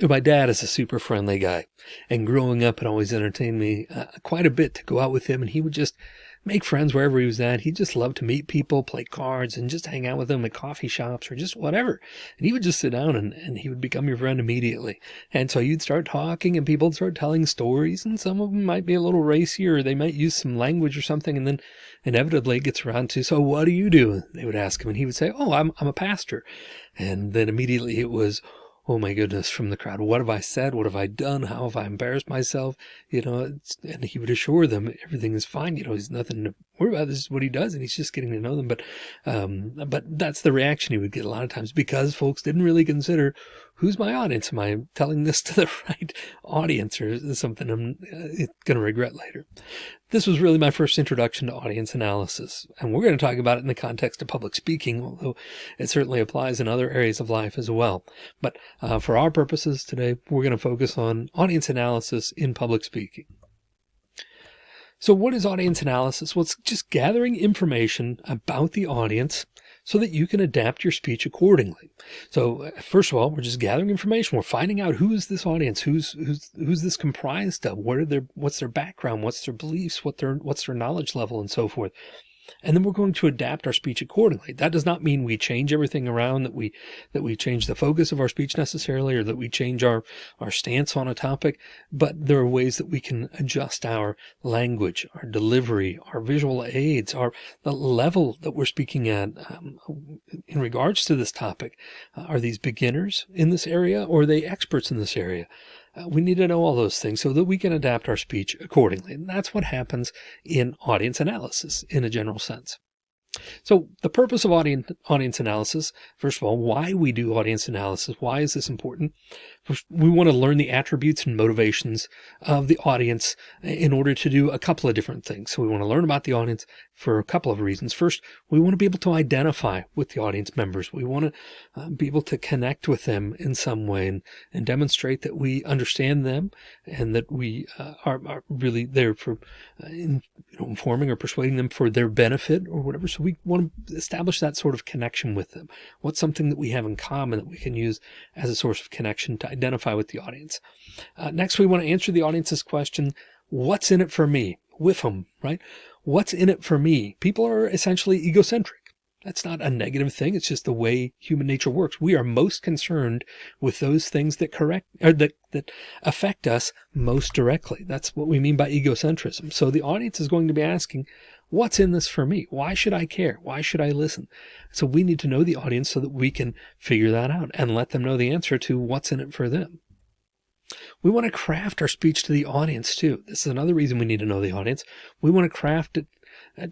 My dad is a super friendly guy, and growing up, it always entertained me uh, quite a bit to go out with him, and he would just make friends wherever he was at. He just loved to meet people, play cards, and just hang out with them at coffee shops or just whatever. And he would just sit down and, and he would become your friend immediately. And so you'd start talking, and people would start telling stories, and some of them might be a little racy, or they might use some language or something, and then inevitably it gets around to, so what do you do? They would ask him, and he would say, oh, I'm, I'm a pastor. And then immediately it was, oh my goodness, from the crowd, what have I said? What have I done? How have I embarrassed myself? You know, and he would assure them everything is fine. You know, he's nothing to worry about. This is what he does. And he's just getting to know them. But, um, but that's the reaction he would get a lot of times because folks didn't really consider who's my audience? Am I telling this to the right audience or is this something I'm uh, going to regret later? This was really my first introduction to audience analysis, and we're going to talk about it in the context of public speaking, although it certainly applies in other areas of life as well. But uh, for our purposes today, we're going to focus on audience analysis in public speaking. So what is audience analysis? Well, it's just gathering information about the audience so that you can adapt your speech accordingly. So uh, first of all, we're just gathering information. We're finding out who is this audience, who's who's who's this comprised of, what are their what's their background, what's their beliefs, what their what's their knowledge level, and so forth and then we're going to adapt our speech accordingly. That does not mean we change everything around that we that we change the focus of our speech necessarily or that we change our our stance on a topic, but there are ways that we can adjust our language, our delivery, our visual aids, our the level that we're speaking at um, in regards to this topic. Uh, are these beginners in this area or are they experts in this area? Uh, we need to know all those things so that we can adapt our speech accordingly. And that's what happens in audience analysis in a general sense. So the purpose of audience, audience analysis, first of all, why we do audience analysis, why is this important? We want to learn the attributes and motivations of the audience in order to do a couple of different things. So we want to learn about the audience for a couple of reasons. First, we want to be able to identify with the audience members. We want to uh, be able to connect with them in some way and, and demonstrate that we understand them and that we uh, are, are, really there for uh, in, you know, informing or persuading them for their benefit or whatever. So we want to establish that sort of connection with them. What's something that we have in common that we can use as a source of connection to identify with the audience. Uh, next, we want to answer the audience's question, what's in it for me? With them, right? What's in it for me? People are essentially egocentric. That's not a negative thing. It's just the way human nature works. We are most concerned with those things that correct or that, that affect us most directly. That's what we mean by egocentrism. So the audience is going to be asking, what's in this for me? Why should I care? Why should I listen? So we need to know the audience so that we can figure that out and let them know the answer to what's in it for them. We want to craft our speech to the audience too. This is another reason we need to know the audience. We want to craft it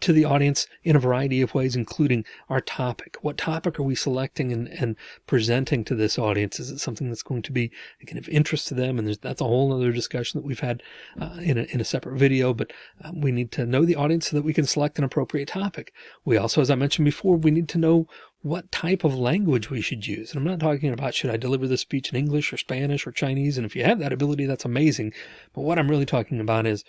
to the audience in a variety of ways, including our topic. What topic are we selecting and, and presenting to this audience? Is it something that's going to be again of interest to them? And that's a whole other discussion that we've had uh, in, a, in a separate video, but um, we need to know the audience so that we can select an appropriate topic. We also, as I mentioned before, we need to know what type of language we should use. And I'm not talking about should I deliver the speech in English or Spanish or Chinese? And if you have that ability, that's amazing. But what I'm really talking about is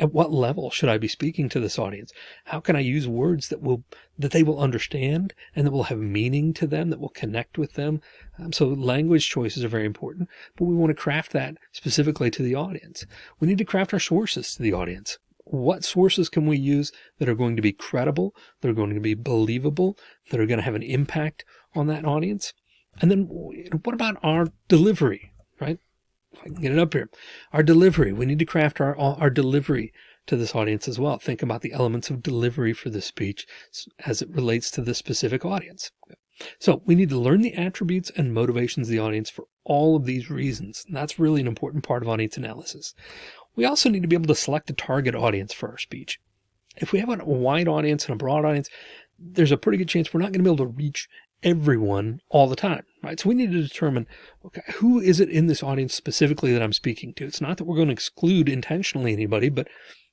at what level should I be speaking to this audience? How can I use words that will, that they will understand and that will have meaning to them, that will connect with them? Um, so language choices are very important, but we want to craft that specifically to the audience. We need to craft our sources to the audience. What sources can we use that are going to be credible, that are going to be believable, that are going to have an impact on that audience? And then what about our delivery? I can get it up here, our delivery. We need to craft our, our delivery to this audience as well. Think about the elements of delivery for this speech as it relates to the specific audience. So we need to learn the attributes and motivations of the audience for all of these reasons. And that's really an important part of audience analysis. We also need to be able to select a target audience for our speech. If we have a wide audience and a broad audience, there's a pretty good chance we're not going to be able to reach everyone all the time, right? So we need to determine, okay, who is it in this audience specifically that I'm speaking to? It's not that we're going to exclude intentionally anybody, but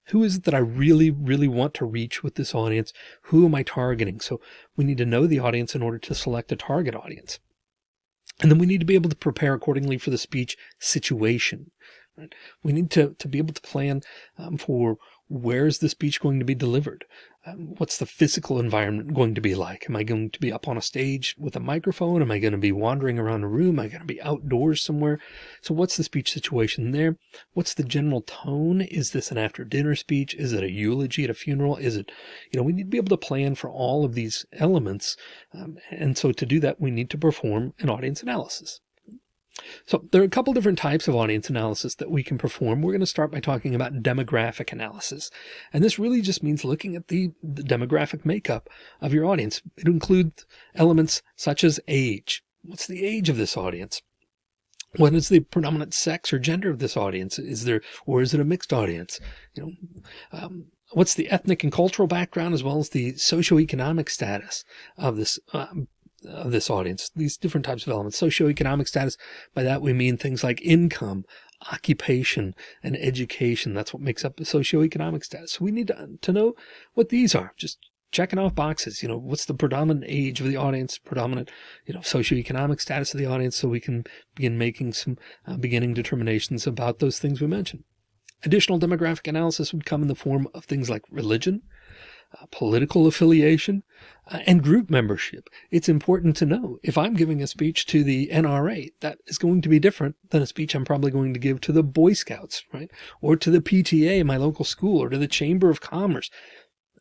who is it that I really, really want to reach with this audience? Who am I targeting? So we need to know the audience in order to select a target audience. And then we need to be able to prepare accordingly for the speech situation. Right? We need to, to be able to plan um, for where is the speech going to be delivered? Um, what's the physical environment going to be like? Am I going to be up on a stage with a microphone? Am I going to be wandering around a room? Am I going to be outdoors somewhere? So what's the speech situation there? What's the general tone? Is this an after dinner speech? Is it a eulogy at a funeral? Is it, you know, we need to be able to plan for all of these elements. Um, and so to do that, we need to perform an audience analysis. So there are a couple different types of audience analysis that we can perform. We're going to start by talking about demographic analysis. And this really just means looking at the, the demographic makeup of your audience. It includes elements such as age. What's the age of this audience? What is the predominant sex or gender of this audience? Is there, or is it a mixed audience? You know, um, what's the ethnic and cultural background as well as the socioeconomic status of this um, of this audience, these different types of elements, socioeconomic status. By that, we mean things like income, occupation, and education. That's what makes up the socioeconomic status. So we need to, to know what these are. Just checking off boxes, you know, what's the predominant age of the audience, predominant, you know, socioeconomic status of the audience. So we can begin making some uh, beginning determinations about those things we mentioned. Additional demographic analysis would come in the form of things like religion, uh, political affiliation, uh, and group membership. It's important to know if I'm giving a speech to the NRA, that is going to be different than a speech I'm probably going to give to the Boy Scouts, right? Or to the PTA, in my local school, or to the Chamber of Commerce.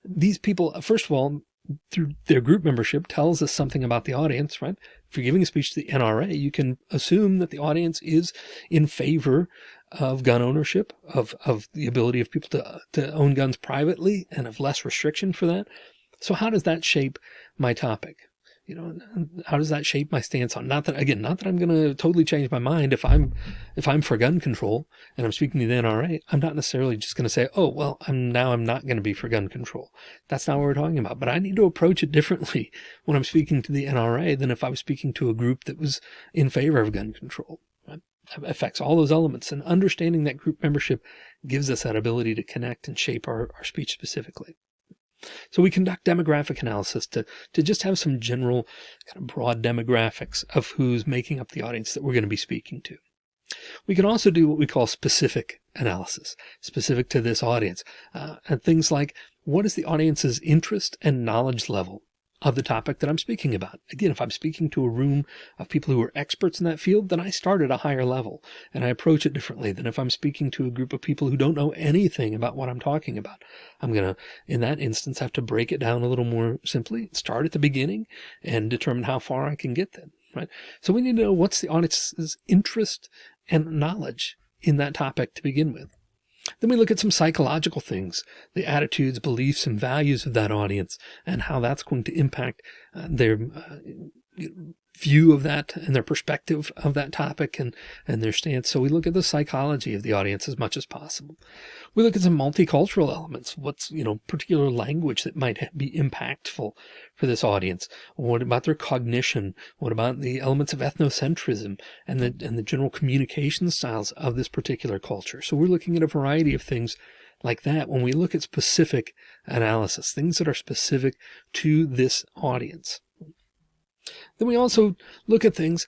These people, first of all, through their group membership tells us something about the audience, right? If you're giving a speech to the NRA, you can assume that the audience is in favor of gun ownership, of, of the ability of people to, to own guns privately and of less restriction for that. So how does that shape my topic? You know, how does that shape my stance on not that again, not that I'm going to totally change my mind if I'm if I'm for gun control and I'm speaking to the NRA, I'm not necessarily just going to say, "Oh, well, I'm now I'm not going to be for gun control." That's not what we're talking about. But I need to approach it differently when I'm speaking to the NRA than if I was speaking to a group that was in favor of gun control affects all those elements and understanding that group membership gives us that ability to connect and shape our, our speech specifically. So we conduct demographic analysis to, to just have some general kind of broad demographics of who's making up the audience that we're going to be speaking to. We can also do what we call specific analysis, specific to this audience, uh, and things like what is the audience's interest and knowledge level of the topic that I'm speaking about. Again, if I'm speaking to a room of people who are experts in that field, then I start at a higher level and I approach it differently than if I'm speaking to a group of people who don't know anything about what I'm talking about. I'm going to, in that instance, have to break it down a little more simply, start at the beginning and determine how far I can get then, right? So we need to know what's the audience's interest and knowledge in that topic to begin with. Then we look at some psychological things, the attitudes, beliefs, and values of that audience and how that's going to impact uh, their uh, view of that and their perspective of that topic and, and their stance. So we look at the psychology of the audience as much as possible. We look at some multicultural elements. What's, you know, particular language that might be impactful for this audience? What about their cognition? What about the elements of ethnocentrism and the, and the general communication styles of this particular culture? So we're looking at a variety of things like that when we look at specific analysis, things that are specific to this audience. Then we also look at things,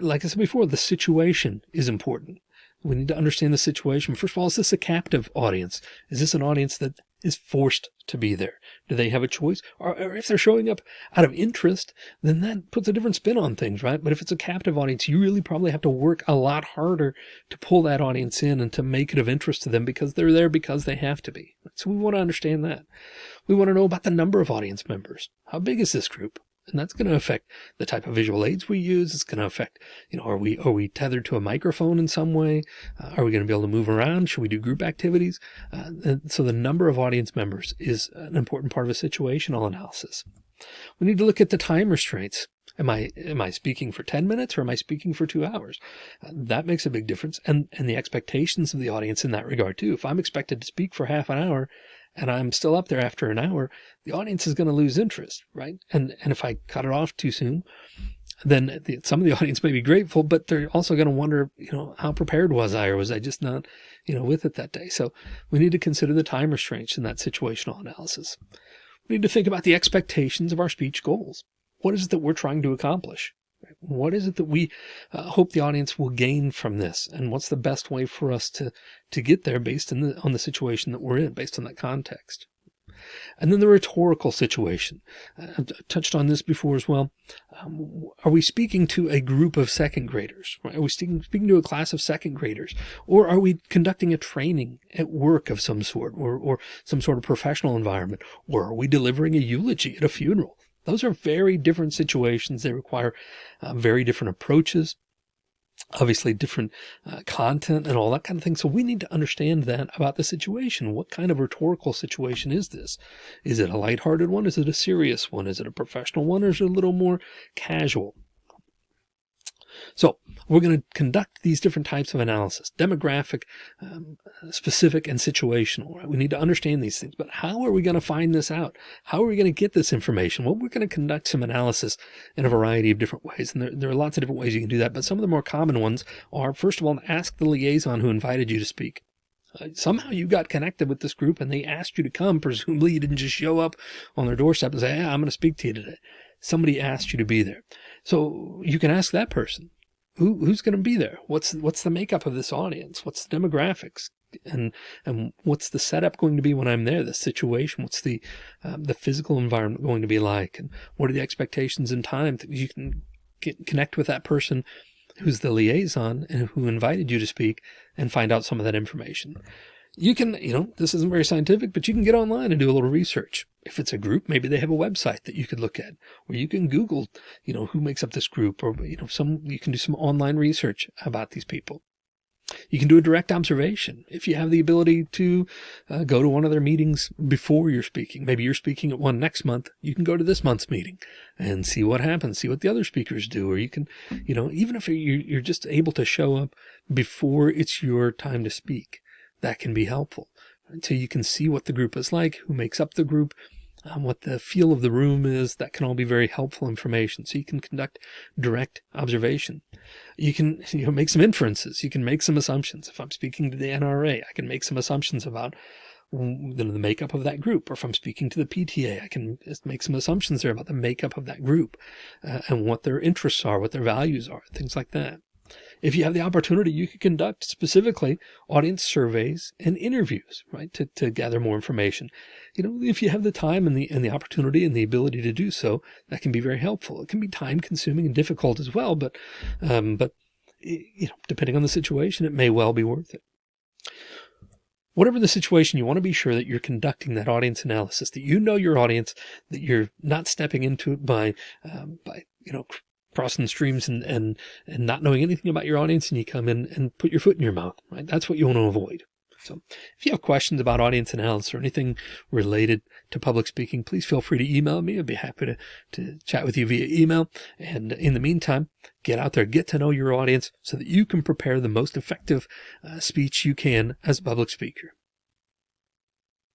like I said before, the situation is important. We need to understand the situation. First of all, is this a captive audience? Is this an audience that is forced to be there? Do they have a choice? Or, or, if they're showing up out of interest, then that puts a different spin on things, right? But if it's a captive audience, you really probably have to work a lot harder to pull that audience in and to make it of interest to them because they're there because they have to be. So we want to understand that. We want to know about the number of audience members. How big is this group? And that's going to affect the type of visual aids we use. It's going to affect, you know, are we, are we tethered to a microphone in some way? Uh, are we going to be able to move around? Should we do group activities? Uh, so the number of audience members is an important part of a situational analysis. We need to look at the time restraints. Am I, am I speaking for 10 minutes or am I speaking for two hours? Uh, that makes a big difference. And, and the expectations of the audience in that regard too. If I'm expected to speak for half an hour, and I'm still up there after an hour, the audience is going to lose interest, right? And and if I cut it off too soon, then the, some of the audience may be grateful, but they're also going to wonder, you know, how prepared was I, or was I just not, you know, with it that day? So we need to consider the time restraints in that situational analysis. We need to think about the expectations of our speech goals. What is it that we're trying to accomplish? What is it that we uh, hope the audience will gain from this? And what's the best way for us to, to get there based on the, on the situation that we're in, based on that context? And then the rhetorical situation. I've touched on this before as well. Um, are we speaking to a group of second graders? Are we speaking, speaking to a class of second graders? Or are we conducting a training at work of some sort or, or some sort of professional environment? Or are we delivering a eulogy at a funeral? Those are very different situations. They require uh, very different approaches obviously different uh, content and all that kind of thing. So we need to understand that about the situation. What kind of rhetorical situation is this? Is it a lighthearted one? Is it a serious one? Is it a professional one? Or is it a little more casual? So we're going to conduct these different types of analysis, demographic, um, specific, and situational. Right? We need to understand these things, but how are we going to find this out? How are we going to get this information? Well, we're going to conduct some analysis in a variety of different ways. And there, there are lots of different ways you can do that. But some of the more common ones are, first of all, ask the liaison who invited you to speak. Uh, somehow you got connected with this group and they asked you to come. Presumably you didn't just show up on their doorstep and say, hey, I'm going to speak to you today. Somebody asked you to be there. So you can ask that person who who's going to be there? What's what's the makeup of this audience? What's the demographics? And and what's the setup going to be when I'm there? The situation? What's the um, the physical environment going to be like? And what are the expectations and time that you can get connect with that person who's the liaison and who invited you to speak and find out some of that information you can, you know, this isn't very scientific, but you can get online and do a little research. If it's a group, maybe they have a website that you could look at, or you can Google, you know, who makes up this group, or, you know, some, you can do some online research about these people. You can do a direct observation. If you have the ability to uh, go to one of their meetings before you're speaking, maybe you're speaking at one next month, you can go to this month's meeting and see what happens, see what the other speakers do. Or you can, you know, even if you're just able to show up before it's your time to speak, that can be helpful until you can see what the group is like, who makes up the group, um, what the feel of the room is. That can all be very helpful information. So you can conduct direct observation. You can you know, make some inferences. You can make some assumptions. If I'm speaking to the NRA, I can make some assumptions about the makeup of that group. Or if I'm speaking to the PTA, I can make some assumptions there about the makeup of that group uh, and what their interests are, what their values are, things like that. If you have the opportunity, you could conduct specifically audience surveys and interviews, right, to, to gather more information. You know, if you have the time and the, and the opportunity and the ability to do so, that can be very helpful. It can be time consuming and difficult as well, but, um, but, you know, depending on the situation, it may well be worth it whatever the situation, you want to be sure that you're conducting that audience analysis, that you know your audience, that you're not stepping into it by, um, by, you know, crossing streams and, and, and not knowing anything about your audience and you come in and put your foot in your mouth, right? That's what you want to avoid. So if you have questions about audience analysis or anything related to public speaking, please feel free to email me. I'd be happy to, to chat with you via email. And in the meantime, get out there, get to know your audience so that you can prepare the most effective uh, speech you can as a public speaker.